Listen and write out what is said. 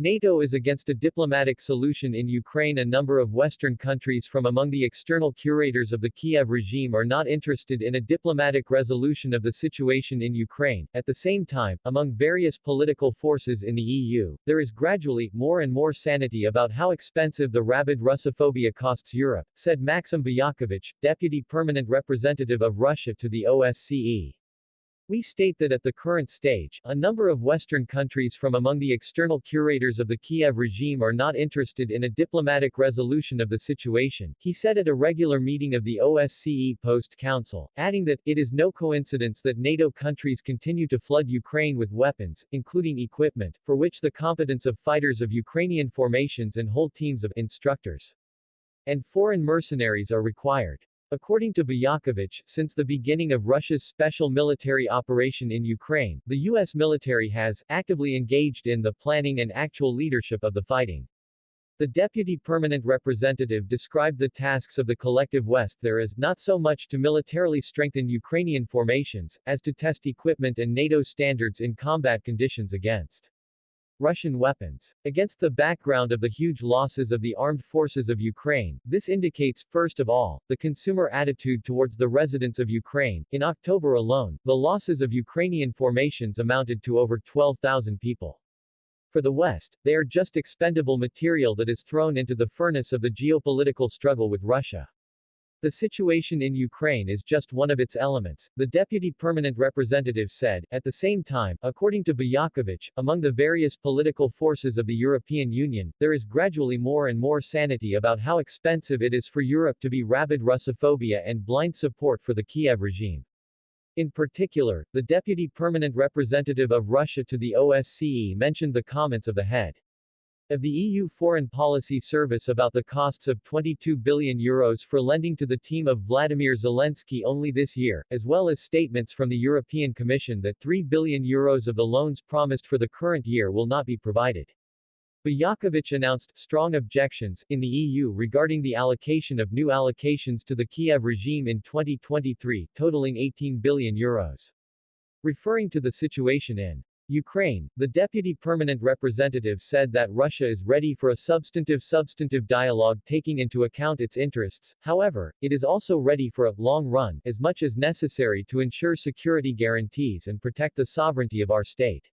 NATO is against a diplomatic solution in Ukraine. A number of Western countries from among the external curators of the Kiev regime are not interested in a diplomatic resolution of the situation in Ukraine. At the same time, among various political forces in the EU, there is gradually more and more sanity about how expensive the rabid Russophobia costs Europe, said Maxim Buyakevich, deputy permanent representative of Russia to the OSCE. We state that at the current stage, a number of Western countries from among the external curators of the Kiev regime are not interested in a diplomatic resolution of the situation, he said at a regular meeting of the OSCE Post Council, adding that, it is no coincidence that NATO countries continue to flood Ukraine with weapons, including equipment, for which the competence of fighters of Ukrainian formations and whole teams of instructors and foreign mercenaries are required. According to Buyakevich, since the beginning of Russia's special military operation in Ukraine, the U.S. military has actively engaged in the planning and actual leadership of the fighting. The deputy permanent representative described the tasks of the collective West there as not so much to militarily strengthen Ukrainian formations, as to test equipment and NATO standards in combat conditions against Russian weapons. Against the background of the huge losses of the armed forces of Ukraine, this indicates, first of all, the consumer attitude towards the residents of Ukraine. In October alone, the losses of Ukrainian formations amounted to over 12,000 people. For the West, they are just expendable material that is thrown into the furnace of the geopolitical struggle with Russia. The situation in Ukraine is just one of its elements, the deputy permanent representative said. At the same time, according to Buyakevich, among the various political forces of the European Union, there is gradually more and more sanity about how expensive it is for Europe to be rabid Russophobia and blind support for the Kiev regime. In particular, the deputy permanent representative of Russia to the OSCE mentioned the comments of the head of the EU Foreign Policy Service about the costs of 22 billion euros for lending to the team of Vladimir Zelensky only this year, as well as statements from the European Commission that 3 billion euros of the loans promised for the current year will not be provided. Buyakevich announced strong objections in the EU regarding the allocation of new allocations to the Kiev regime in 2023, totaling 18 billion euros. Referring to the situation in Ukraine, the deputy permanent representative said that Russia is ready for a substantive substantive dialogue taking into account its interests, however, it is also ready for a long run as much as necessary to ensure security guarantees and protect the sovereignty of our state.